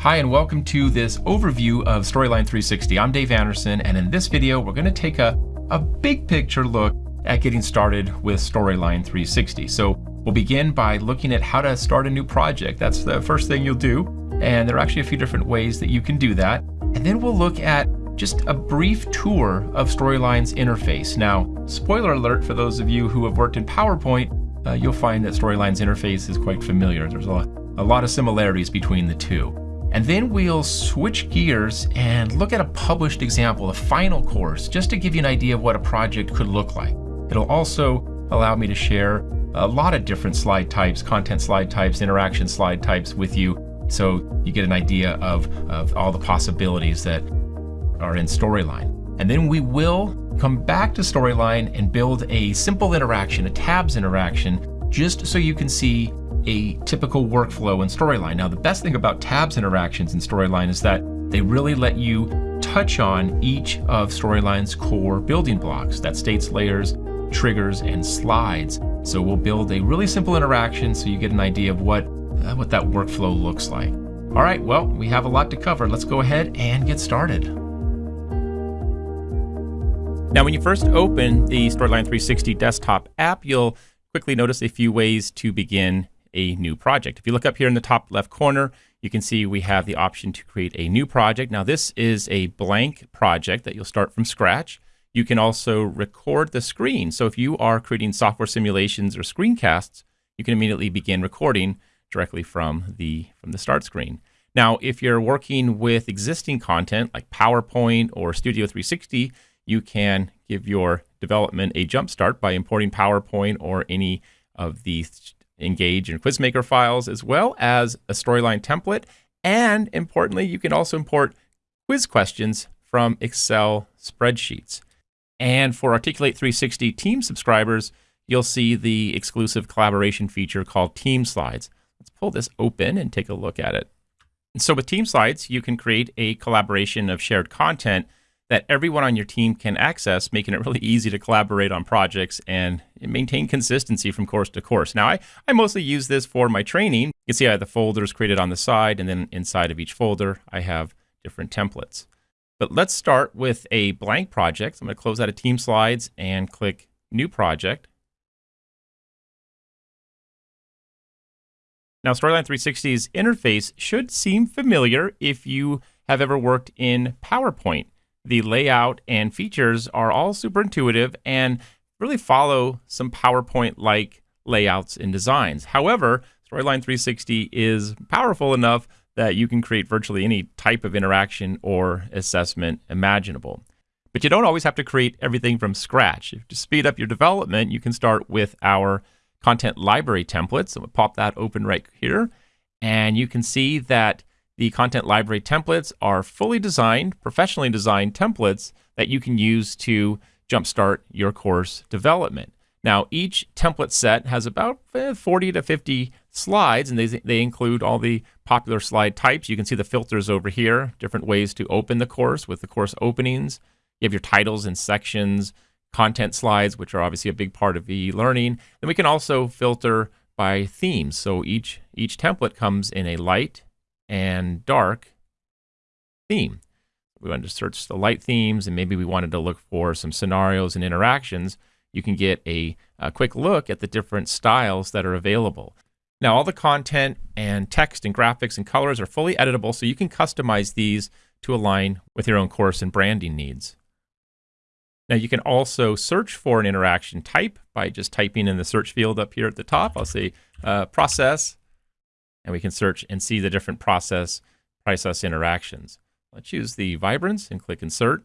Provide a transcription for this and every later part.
Hi and welcome to this overview of Storyline 360. I'm Dave Anderson and in this video we're going to take a, a big picture look at getting started with Storyline 360. So we'll begin by looking at how to start a new project. That's the first thing you'll do and there are actually a few different ways that you can do that. And then we'll look at just a brief tour of Storyline's interface. Now, spoiler alert for those of you who have worked in PowerPoint, uh, you'll find that Storyline's interface is quite familiar. There's a, a lot of similarities between the two. And then we'll switch gears and look at a published example, a final course, just to give you an idea of what a project could look like. It'll also allow me to share a lot of different slide types, content slide types, interaction slide types with you, so you get an idea of, of all the possibilities that are in Storyline. And then we will come back to Storyline and build a simple interaction, a tabs interaction, just so you can see a typical workflow in Storyline. Now, the best thing about tabs interactions in Storyline is that they really let you touch on each of Storyline's core building blocks, that states layers, triggers, and slides. So we'll build a really simple interaction so you get an idea of what, uh, what that workflow looks like. All right, well, we have a lot to cover. Let's go ahead and get started. Now, when you first open the Storyline 360 desktop app, you'll quickly notice a few ways to begin a new project. If you look up here in the top left corner, you can see we have the option to create a new project. Now this is a blank project that you'll start from scratch. You can also record the screen. So if you are creating software simulations or screencasts, you can immediately begin recording directly from the, from the start screen. Now, if you're working with existing content like PowerPoint or Studio 360, you can give your development a jump start by importing PowerPoint or any of the Engage in Quizmaker files, as well as a storyline template. And importantly, you can also import quiz questions from Excel spreadsheets. And for Articulate 360 team subscribers, you'll see the exclusive collaboration feature called Team Slides. Let's pull this open and take a look at it. And so with Team Slides, you can create a collaboration of shared content that everyone on your team can access, making it really easy to collaborate on projects and maintain consistency from course to course. Now, I, I mostly use this for my training. You can see I have the folders created on the side, and then inside of each folder, I have different templates. But let's start with a blank project. I'm going to close out of Team Slides and click New Project. Now, Storyline 360's interface should seem familiar if you have ever worked in PowerPoint the layout and features are all super intuitive and really follow some PowerPoint like layouts and designs. However, Storyline 360 is powerful enough that you can create virtually any type of interaction or assessment imaginable. But you don't always have to create everything from scratch. To speed up your development, you can start with our content library templates. So we'll pop that open right here. And you can see that the content library templates are fully designed, professionally designed templates that you can use to jumpstart your course development. Now, each template set has about eh, 40 to 50 slides, and they, they include all the popular slide types. You can see the filters over here, different ways to open the course with the course openings. You have your titles and sections, content slides, which are obviously a big part of e-learning. Then we can also filter by themes. So each, each template comes in a light, and dark theme. We wanted to search the light themes and maybe we wanted to look for some scenarios and interactions. You can get a, a quick look at the different styles that are available. Now, all the content and text and graphics and colors are fully editable, so you can customize these to align with your own course and branding needs. Now, you can also search for an interaction type by just typing in the search field up here at the top. I'll say uh, process, and we can search and see the different process process interactions. Let's use the vibrance and click insert.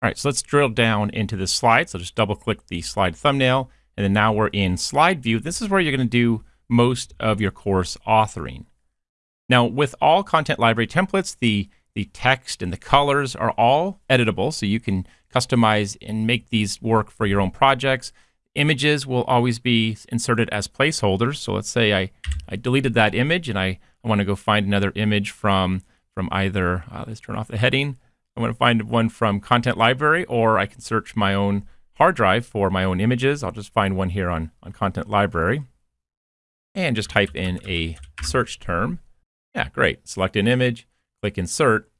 All right, so let's drill down into the slide. So just double click the slide thumbnail, and then now we're in slide view. This is where you're going to do most of your course authoring. Now, with all content library templates, the, the text and the colors are all editable, so you can customize and make these work for your own projects. Images will always be inserted as placeholders. So let's say I, I deleted that image and I, I want to go find another image from, from either, uh, let's turn off the heading. I want to find one from Content Library or I can search my own hard drive for my own images. I'll just find one here on, on Content Library and just type in a search term. Yeah, great. Select an image, click Insert,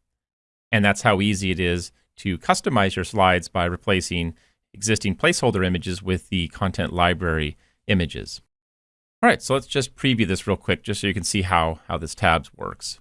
and that's how easy it is to customize your slides by replacing existing placeholder images with the content library images. All right, so let's just preview this real quick just so you can see how, how this tabs works.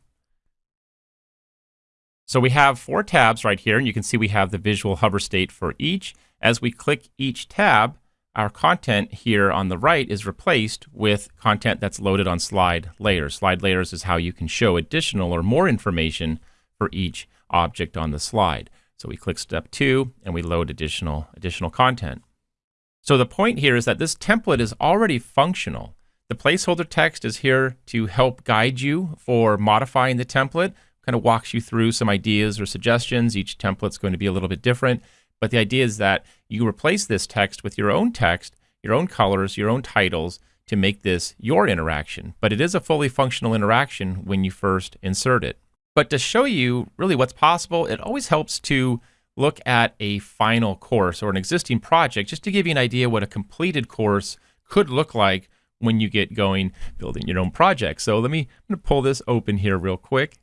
So we have four tabs right here, and you can see we have the visual hover state for each. As we click each tab, our content here on the right is replaced with content that's loaded on slide layers. Slide layers is how you can show additional or more information for each object on the slide. So we click step two and we load additional, additional content. So the point here is that this template is already functional. The placeholder text is here to help guide you for modifying the template, kind of walks you through some ideas or suggestions. Each template's going to be a little bit different. But the idea is that you replace this text with your own text, your own colors, your own titles to make this your interaction. But it is a fully functional interaction when you first insert it. But to show you really what's possible, it always helps to look at a final course or an existing project just to give you an idea what a completed course could look like when you get going building your own project. So let me I'm gonna pull this open here real quick.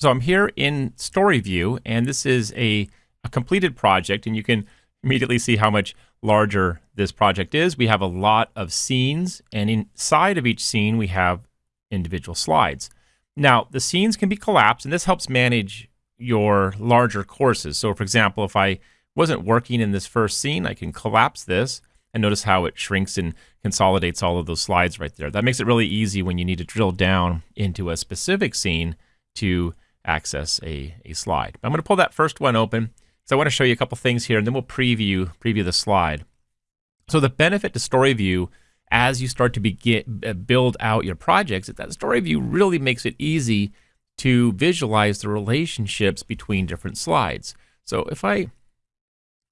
So I'm here in story view and this is a a completed project, and you can immediately see how much larger this project is. We have a lot of scenes, and inside of each scene, we have individual slides. Now, the scenes can be collapsed, and this helps manage your larger courses. So, for example, if I wasn't working in this first scene, I can collapse this and notice how it shrinks and consolidates all of those slides right there. That makes it really easy when you need to drill down into a specific scene to access a, a slide. I'm going to pull that first one open so I want to show you a couple things here, and then we'll preview preview the slide. So the benefit to Story View as you start to begin uh, build out your projects, that Story View really makes it easy to visualize the relationships between different slides. So if I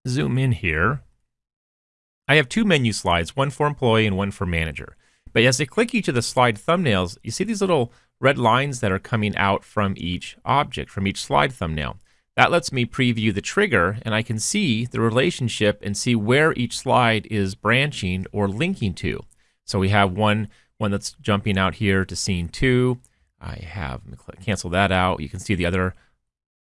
zoom in here, I have two menu slides, one for employee and one for manager. But as I click each of the slide thumbnails, you see these little red lines that are coming out from each object, from each slide thumbnail. That lets me preview the trigger and I can see the relationship and see where each slide is branching or linking to. So we have one, one that's jumping out here to scene two. I have, cancel that out. You can see the other,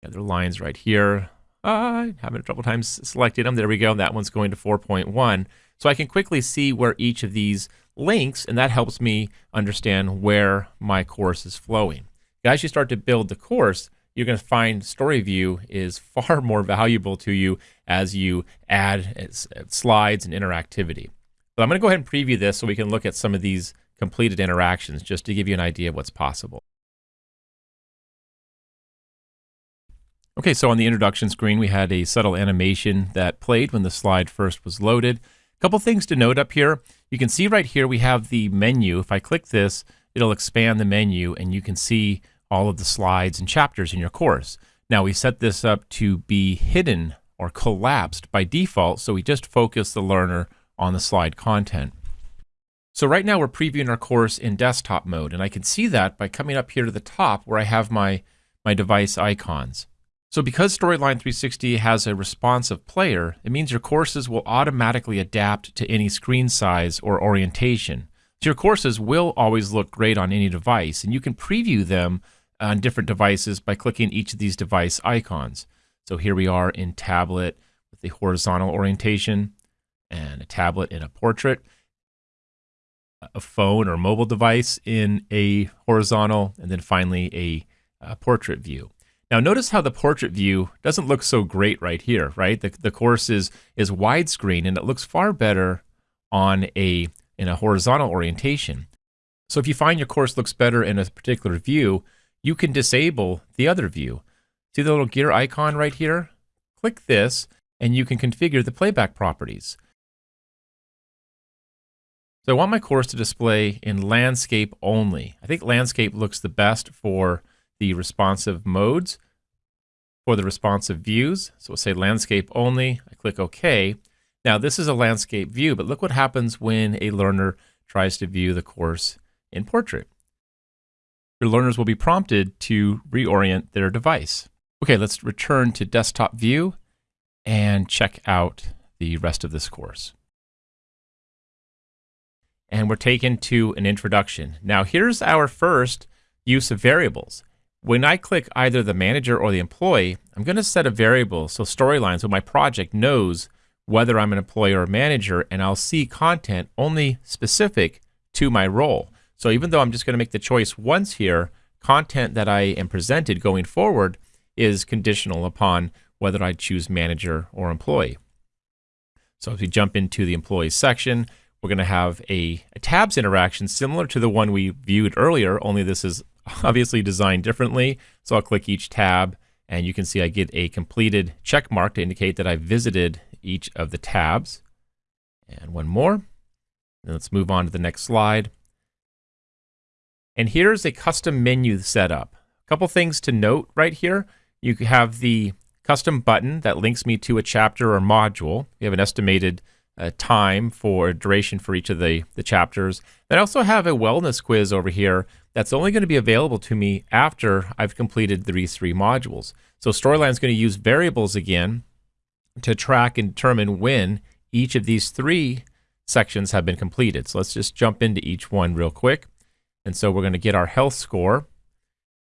other lines right here. I uh, having trouble times selecting them. There we go. That one's going to 4.1. So I can quickly see where each of these links, and that helps me understand where my course is flowing. As you start to build the course, you're going to find Story View is far more valuable to you as you add slides and interactivity. But I'm going to go ahead and preview this so we can look at some of these completed interactions just to give you an idea of what's possible. Okay, so on the introduction screen, we had a subtle animation that played when the slide first was loaded. A couple things to note up here. You can see right here we have the menu. If I click this, it'll expand the menu and you can see all of the slides and chapters in your course. Now we set this up to be hidden or collapsed by default, so we just focus the learner on the slide content. So right now we're previewing our course in desktop mode, and I can see that by coming up here to the top where I have my, my device icons. So because Storyline 360 has a responsive player, it means your courses will automatically adapt to any screen size or orientation. So your courses will always look great on any device, and you can preview them on different devices by clicking each of these device icons. So here we are in tablet with the horizontal orientation and a tablet in a portrait, a phone or mobile device in a horizontal, and then finally a, a portrait view. Now notice how the portrait view doesn't look so great right here, right? The, the course is, is widescreen and it looks far better on a in a horizontal orientation. So if you find your course looks better in a particular view, you can disable the other view. See the little gear icon right here? Click this and you can configure the playback properties. So I want my course to display in landscape only. I think landscape looks the best for the responsive modes, for the responsive views. So we'll say landscape only. I click OK. Now this is a landscape view, but look what happens when a learner tries to view the course in portrait your learners will be prompted to reorient their device. Okay, let's return to desktop view and check out the rest of this course. And we're taken to an introduction. Now here's our first use of variables. When I click either the manager or the employee, I'm going to set a variable, so storyline, so my project knows whether I'm an employee or a manager, and I'll see content only specific to my role. So even though I'm just going to make the choice once here, content that I am presented going forward is conditional upon whether I choose manager or employee. So if we jump into the employees section, we're going to have a, a, tabs interaction similar to the one we viewed earlier, only this is obviously designed differently. So I'll click each tab and you can see I get a completed check mark to indicate that I visited each of the tabs. And one more. And let's move on to the next slide. And here's a custom menu setup. A couple things to note right here. You have the custom button that links me to a chapter or module. We have an estimated uh, time for duration for each of the, the chapters. Then I also have a wellness quiz over here that's only going to be available to me after I've completed these three modules. So Storyline is going to use variables again to track and determine when each of these three sections have been completed. So let's just jump into each one real quick. And so we're going to get our health score.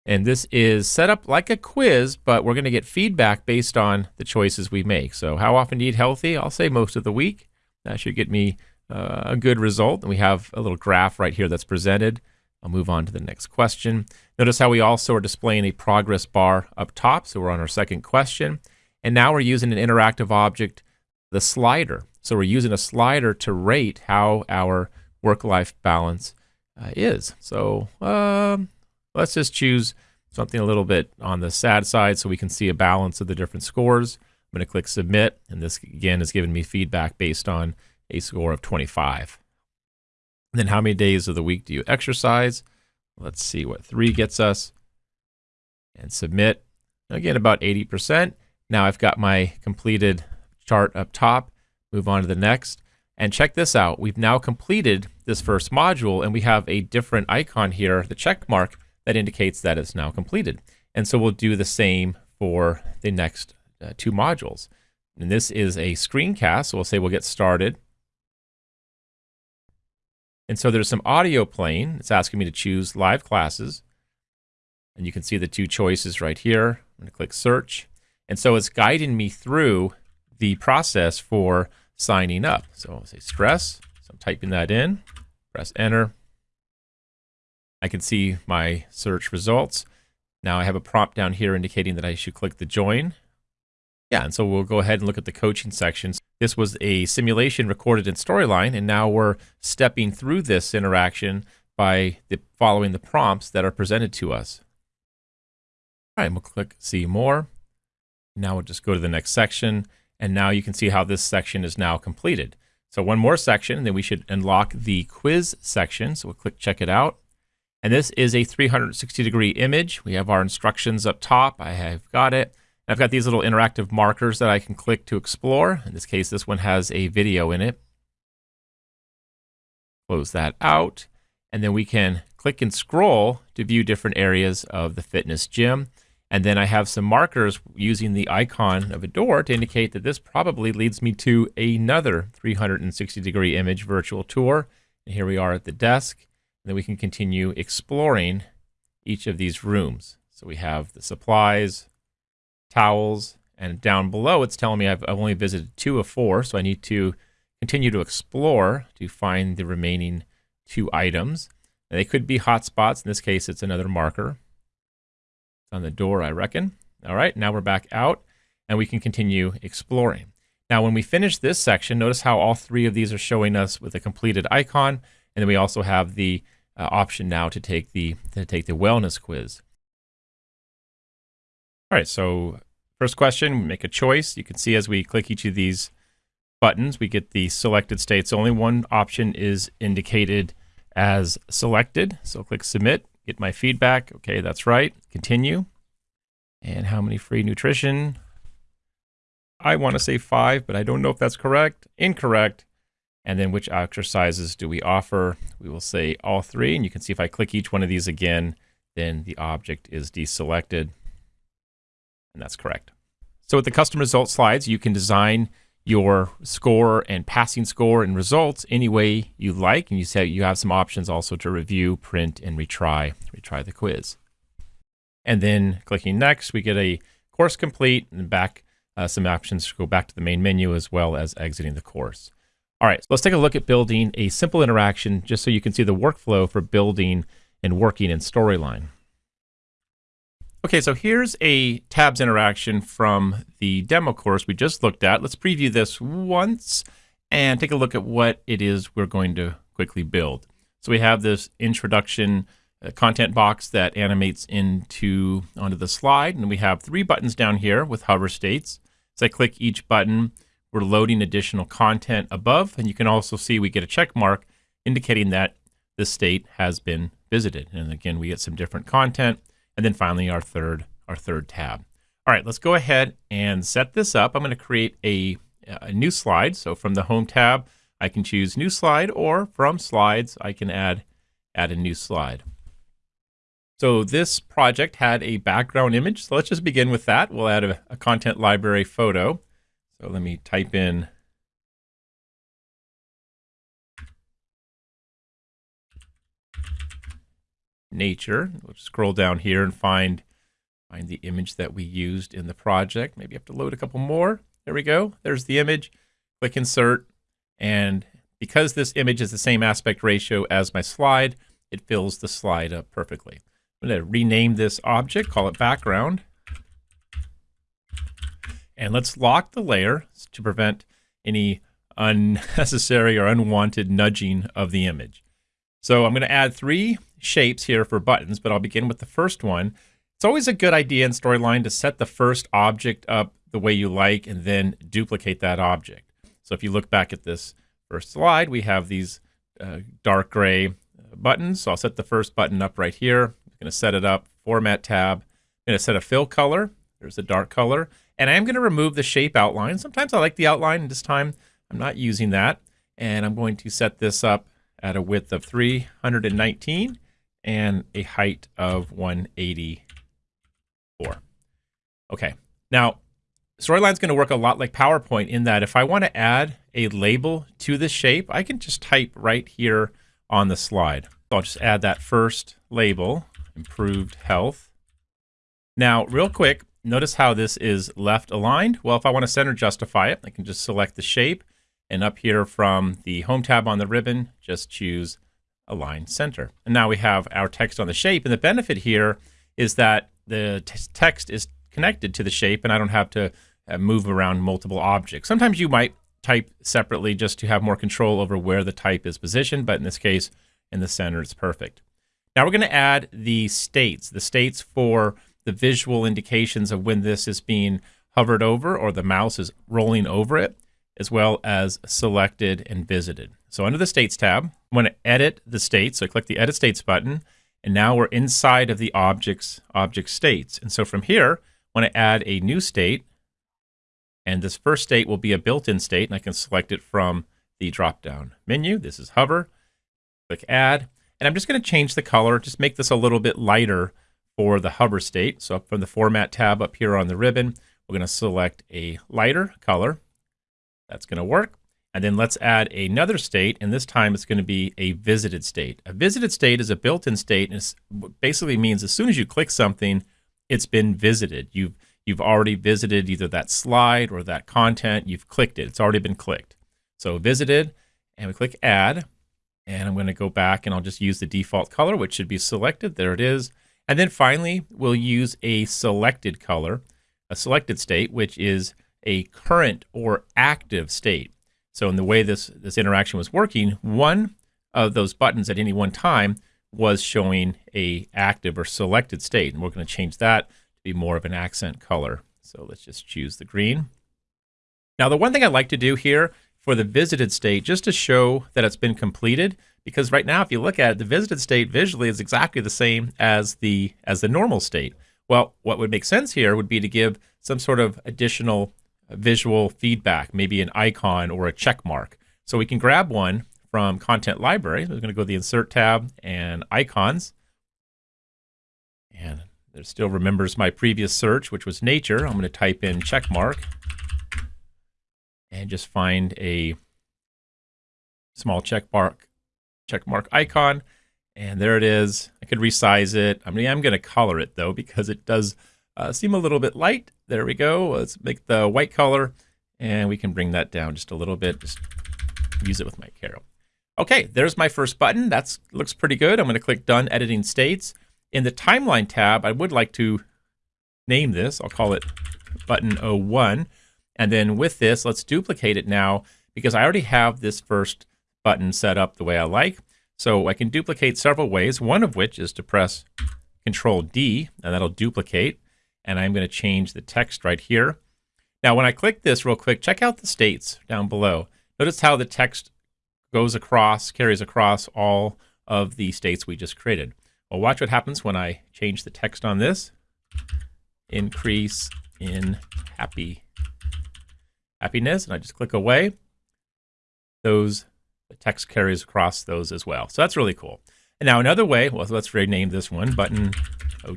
And this is set up like a quiz, but we're going to get feedback based on the choices we make. So how often do you eat healthy? I'll say most of the week. That should get me uh, a good result. And we have a little graph right here that's presented. I'll move on to the next question. Notice how we also are displaying a progress bar up top. So we're on our second question. And now we're using an interactive object, the slider. So we're using a slider to rate how our work-life balance uh, is. So um, let's just choose something a little bit on the sad side so we can see a balance of the different scores. I'm going to click submit, and this again is giving me feedback based on a score of 25. And then how many days of the week do you exercise? Let's see what three gets us. And submit. Again, about 80%. Now I've got my completed chart up top. Move on to the next. And check this out. We've now completed this first module and we have a different icon here, the check mark, that indicates that it's now completed. And so we'll do the same for the next uh, two modules. And this is a screencast, so we'll say we'll get started. And so there's some audio playing. It's asking me to choose live classes. And you can see the two choices right here. I'm going to click search. And so it's guiding me through the process for signing up. So I'll say stress. So I'm typing that in, press enter. I can see my search results. Now I have a prompt down here indicating that I should click the join. Yeah, and so we'll go ahead and look at the coaching sections. This was a simulation recorded in Storyline, and now we're stepping through this interaction by the, following the prompts that are presented to us. All right, we'll click See More. Now we'll just go to the next section, and now you can see how this section is now completed. So one more section, and then we should unlock the quiz section. So we'll click Check It Out. And this is a 360 degree image. We have our instructions up top. I have got it. I've got these little interactive markers that I can click to explore. In this case, this one has a video in it. Close that out. And then we can click and scroll to view different areas of the fitness gym. And then I have some markers using the icon of a door to indicate that this probably leads me to another 360 degree image virtual tour. And here we are at the desk. And then we can continue exploring each of these rooms. So we have the supplies, towels, and down below it's telling me I've, I've only visited two of four, so I need to continue to explore to find the remaining two items. they could be hotspots. In this case, it's another marker. It's on the door, I reckon. All right, now we're back out, and we can continue exploring. Now, when we finish this section, notice how all three of these are showing us with a completed icon, and then we also have the uh, option now to take the to take the wellness quiz. All right, so first question, make a choice. You can see as we click each of these buttons, we get the selected states. Only one option is indicated as selected. So click submit, get my feedback. Okay, that's right. Continue. And how many free nutrition? I want to say five, but I don't know if that's correct. Incorrect. And then which exercises do we offer? We will say all three. And you can see if I click each one of these again, then the object is deselected and that's correct. So with the custom result slides, you can design your score and passing score and results any way you like. And you say you have some options also to review, print, and retry, retry the quiz. And then clicking next, we get a course complete and back uh, some options to go back to the main menu as well as exiting the course. All right, so let's take a look at building a simple interaction just so you can see the workflow for building and working in Storyline. Okay, so here's a tabs interaction from the demo course we just looked at. Let's preview this once and take a look at what it is we're going to quickly build. So we have this introduction uh, content box that animates into onto the slide, and we have three buttons down here with hover states. As I click each button, we're loading additional content above, and you can also see we get a check mark indicating that the state has been visited. And again, we get some different content and then finally our third, our third tab. All right, let's go ahead and set this up. I'm going to create a, a new slide. So from the Home tab, I can choose New Slide, or from Slides, I can add, add a new slide. So this project had a background image. So let's just begin with that. We'll add a, a content library photo. So let me type in nature. We'll scroll down here and find find the image that we used in the project. Maybe you have to load a couple more. There we go. There's the image. Click insert. And because this image is the same aspect ratio as my slide, it fills the slide up perfectly. I'm going to rename this object, call it background. And let's lock the layer to prevent any unnecessary or unwanted nudging of the image. So I'm going to add three shapes here for buttons, but I'll begin with the first one. It's always a good idea in Storyline to set the first object up the way you like and then duplicate that object. So if you look back at this first slide, we have these uh, dark gray uh, buttons. So I'll set the first button up right here. I'm going to set it up, Format tab. I'm going to set a fill color. There's a dark color. And I am going to remove the shape outline. Sometimes I like the outline. and This time I'm not using that. And I'm going to set this up at a width of 319 and a height of 184. Okay, now Storyline is going to work a lot like PowerPoint in that if I want to add a label to the shape, I can just type right here on the slide. So I'll just add that first label, improved health. Now, real quick, notice how this is left aligned. Well, if I want to center justify it, I can just select the shape and up here from the Home tab on the ribbon, just choose align center. And now we have our text on the shape. And the benefit here is that the text is connected to the shape and I don't have to uh, move around multiple objects. Sometimes you might type separately just to have more control over where the type is positioned, but in this case, in the center, it's perfect. Now we're going to add the states, the states for the visual indications of when this is being hovered over or the mouse is rolling over it, as well as selected and visited. So under the States tab, I'm going to edit the states. So I click the Edit States button, and now we're inside of the object's object states. And so from here, I want to add a new state, and this first state will be a built-in state, and I can select it from the drop-down menu. This is hover, click Add, and I'm just going to change the color, just make this a little bit lighter for the hover state. So from the Format tab up here on the ribbon, we're going to select a lighter color. That's going to work. And then let's add another state, and this time it's going to be a visited state. A visited state is a built-in state, and it basically means as soon as you click something, it's been visited. You've you've already visited either that slide or that content. You've clicked it. It's already been clicked. So visited, and we click add, and I'm going to go back and I'll just use the default color, which should be selected. There it is. And then finally, we'll use a selected color, a selected state, which is a current or active state. So in the way this, this interaction was working, one of those buttons at any one time was showing a active or selected state. And we're going to change that to be more of an accent color. So let's just choose the green. Now, the one thing I'd like to do here for the visited state, just to show that it's been completed, because right now, if you look at it, the visited state visually is exactly the same as the as the normal state. Well, what would make sense here would be to give some sort of additional visual feedback, maybe an icon or a check mark. So we can grab one from Content Library. We're going to go to the Insert tab and Icons. And it still remembers my previous search, which was nature. I'm going to type in check mark. and just find a small check mark, check mark icon. And there it is. I could resize it. I mean, I'm going to color it though, because it does uh, seem a little bit light. There we go. Let's make the white color and we can bring that down just a little bit. Just use it with my Carol. Okay, there's my first button. That looks pretty good. I'm going to click Done Editing States. In the Timeline tab, I would like to name this. I'll call it Button 01. And then with this, let's duplicate it now because I already have this first button set up the way I like. So I can duplicate several ways, one of which is to press Control D, and that'll duplicate. And I'm going to change the text right here. Now, when I click this real quick, check out the states down below. Notice how the text goes across, carries across all of the states we just created. Well, watch what happens when I change the text on this. Increase in happy happiness, and I just click away. Those the text carries across those as well. So that's really cool. And now another way, well, let's rename this one button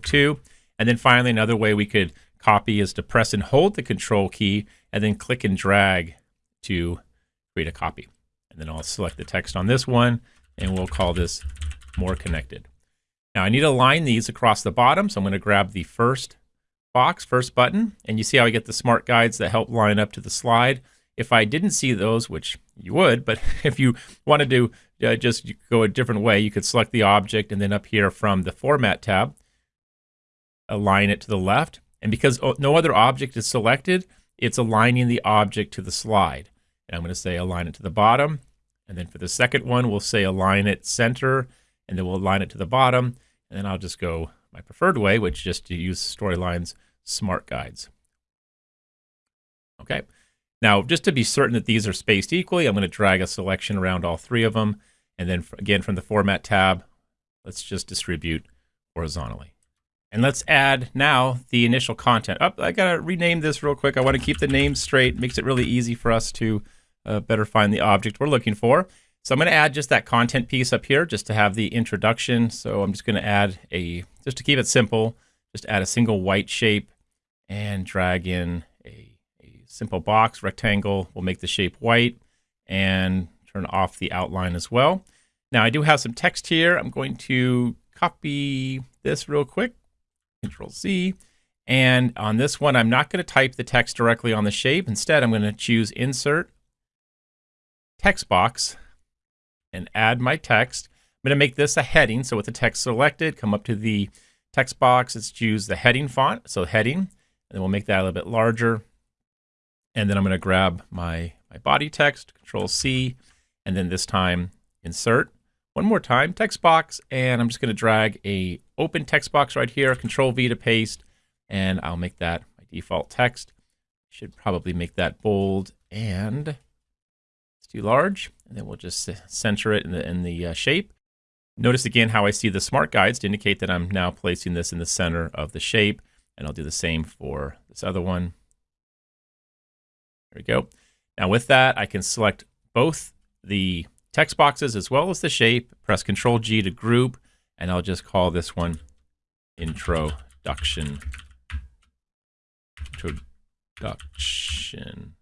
02. And then finally, another way we could copy is to press and hold the control key and then click and drag to create a copy. And then I'll select the text on this one and we'll call this more connected. Now I need to align these across the bottom. So I'm going to grab the first box, first button, and you see how I get the smart guides that help line up to the slide. If I didn't see those, which you would, but if you wanted to uh, just go a different way, you could select the object and then up here from the Format tab, align it to the left. And because oh, no other object is selected, it's aligning the object to the slide. And I'm going to say align it to the bottom. And then for the second one, we'll say align it center, and then we'll align it to the bottom. And then I'll just go my preferred way, which is just to use Storyline's smart guides. Okay. Now, just to be certain that these are spaced equally, I'm going to drag a selection around all three of them. And then again, from the Format tab, let's just distribute horizontally. And let's add now the initial content. Oh, I gotta rename this real quick. I want to keep the name straight. Makes it really easy for us to uh, better find the object we're looking for. So I'm to add just that content piece up here just to have the introduction. So I'm just to add a, just to keep it simple, just add a single white shape and drag in a, a simple box, rectangle. We'll make the shape white and turn off the outline as well. Now I do have some text here. I'm going to copy this real quick, Control Z. And on this one, I'm not going to type the text directly on the shape. Instead, I'm going to choose Insert, Text Box, and add my text. I'm going to make this a heading. So with the text selected, come up to the text box. Let's choose the heading font. So heading, and then we'll make that a little bit larger. And then I'm going to grab my, my body text, Control C, and then this time insert. One more time, text box, and I'm just going to drag a open text box right here, Control V to paste, and I'll make that my default text. Should probably make that bold and it's too large, and then we'll just center it in the, in the uh, shape. Notice again how I see the smart guides to indicate that I'm now placing this in the center of the shape, and I'll do the same for this other one. There we go. Now with that, I can select both the text boxes as well as the shape, press Control G to group, and I'll just call this one introduction. Introduction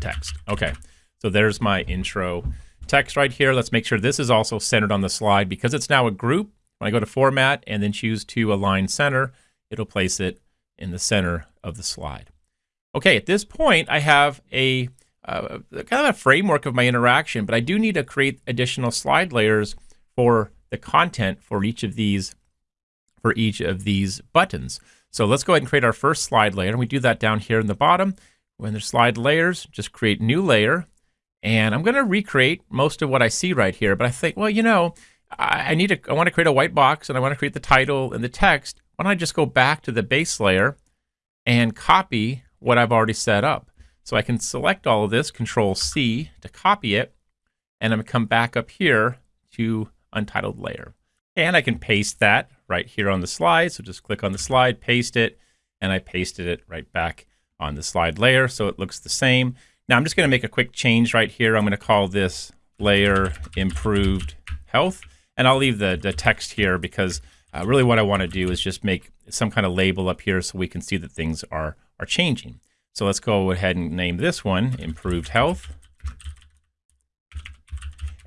text. Okay, so there's my intro text right here. Let's make sure this is also centered on the slide because it's now a group. When I go to Format and then choose to align center, it'll place it in the center of the slide. Okay, at this point, I have a uh, kind of a framework of my interaction, but I do need to create additional slide layers for the content for each of these for each of these buttons. So let's go ahead and create our first slide layer. And we do that down here in the bottom. When there's slide layers, just create new layer. And I'm going to recreate most of what I see right here. But I think, well, you know, I, I need to, I want to create a white box and I want to create the title and the text. Why don't I just go back to the base layer and copy what I've already set up? So I can select all of this, Control C to copy it. And I'm to come back up here to untitled layer. And I can paste that right here on the slide. So just click on the slide, paste it, and I pasted it right back on the slide layer so it looks the same. Now I'm just to make a quick change right here. I'm to call this layer improved health and I'll leave the, the text here because uh, really what I want to do is just make some kind of label up here so we can see that things are, are changing. So let's go ahead and name this one Improved Health.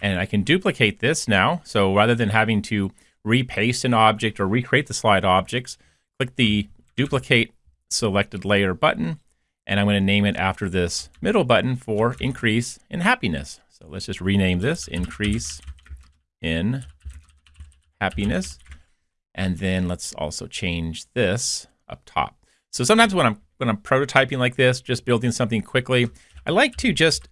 And I can duplicate this now. So rather than having to repaste an object or recreate the slide objects, click the duplicate selected layer button, and I'm going to name it after this middle button for increase in happiness. So let's just rename this increase in happiness. And then let's also change this up top. So sometimes when I'm when I'm prototyping like this, just building something quickly, I like to just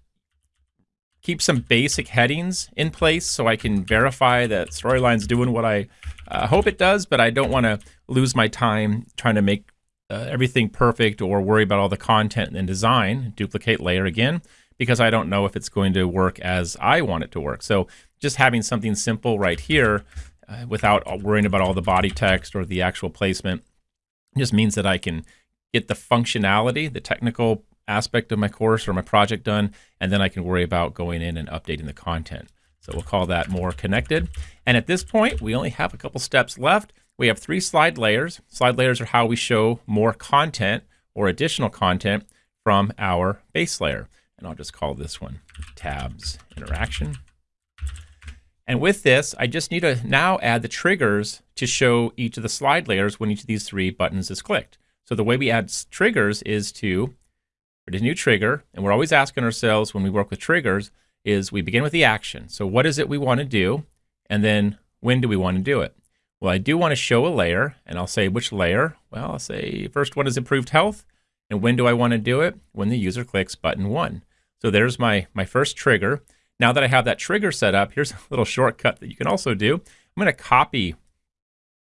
keep some basic headings in place so I can verify that Storyline's doing what I uh, hope it does, but I don't want to lose my time trying to make uh, everything perfect or worry about all the content and design, duplicate layer again, because I don't know if it's going to work as I want it to work. So just having something simple right here uh, without worrying about all the body text or the actual placement just means that I can get the functionality, the technical aspect of my course or my project done, and then I can worry about going in and updating the content. So we'll call that more connected. And at this point, we only have a couple steps left. We have three slide layers. Slide layers are how we show more content or additional content from our base layer. And I'll just call this one tabs interaction. And with this, I just need to now add the triggers to show each of the slide layers when each of these three buttons is clicked. So the way we add triggers is to create a new trigger, and we're always asking ourselves when we work with triggers is we begin with the action. So what is it we want to do? And then when do we want to do it? Well, I do want to show a layer, and I'll say which layer. Well, I'll say first one is improved health. And when do I want to do it? When the user clicks button one. So there's my, my first trigger. Now that I have that trigger set up, here's a little shortcut that you can also do. I'm going to copy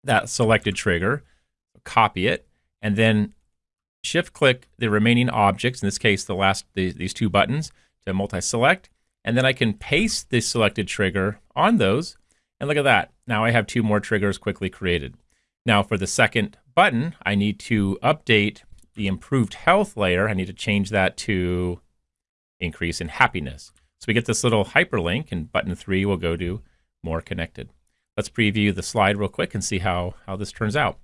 that selected trigger, copy it, and then shift click the remaining objects, in this case, the last the, these two buttons to multi-select, and then I can paste the selected trigger on those. And look at that. Now I have two more triggers quickly created. Now for the second button, I need to update the improved health layer. I need to change that to increase in happiness. So we get this little hyperlink and button three will go to more connected. Let's preview the slide real quick and see how, how this turns out.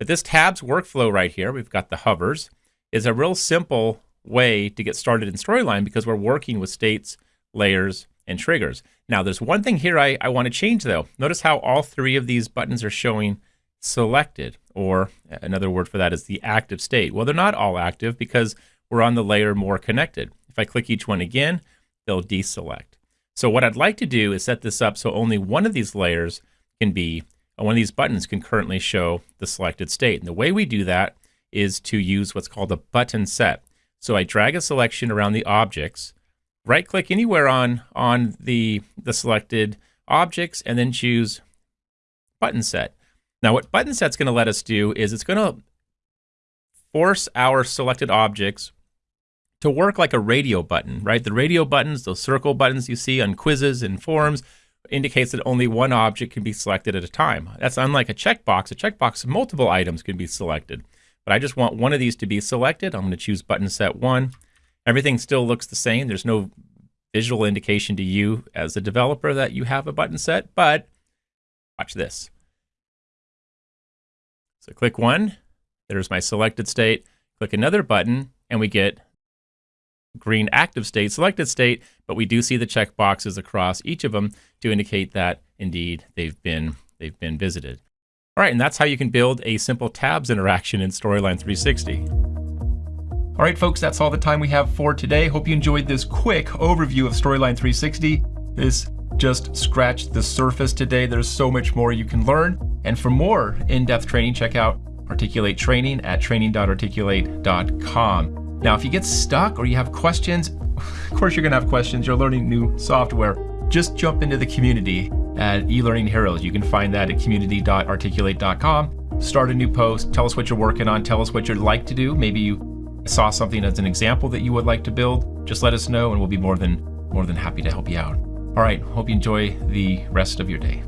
But this tabs workflow right here, we've got the hovers, is a real simple way to get started in Storyline because we're working with states, layers, and triggers. Now, there's one thing here I, I want to change though. Notice how all three of these buttons are showing selected, or another word for that is the active state. Well, they're not all active because we're on the layer more connected. If I click each one again, they'll deselect. So what I'd like to do is set this up so only one of these layers can be, Uh, one of these buttons can currently show the selected state. And the way we do that is to use what's called a button set. So I drag a selection around the objects, right click anywhere on, on the, the selected objects, and then choose button set. Now what button set's going to let us do is it's going to force our selected objects to work like a radio button, right? The radio buttons, those circle buttons you see on quizzes and forums, indicates that only one object can be selected at a time. That's unlike a checkbox. A checkbox, of multiple items can be selected. But I just want one of these to be selected. I'm going to choose button set one. Everything still looks the same. There's no visual indication to you as a developer that you have a button set, but watch this. So click one, there's my selected state. Click another button, and we get green active state, selected state, but we do see the check boxes across each of them to indicate that indeed they've been they've been visited. All right, and that's how you can build a simple tabs interaction in Storyline 360. All right, folks, that's all the time we have for today. Hope you enjoyed this quick overview of Storyline 360. This just scratched the surface today. There's so much more you can learn. And for more in-depth training, check out Articulate Training at training.articulate.com. Now, if you get stuck or you have questions, of course you're gonna have questions, you're learning new software, just jump into the community at eLearning Heroes. You can find that at community.articulate.com. Start a new post, tell us what you're working on, tell us what you'd like to do. Maybe you saw something as an example that you would like to build. Just let us know and we'll be more than more than happy to help you out. All right, hope you enjoy the rest of your day.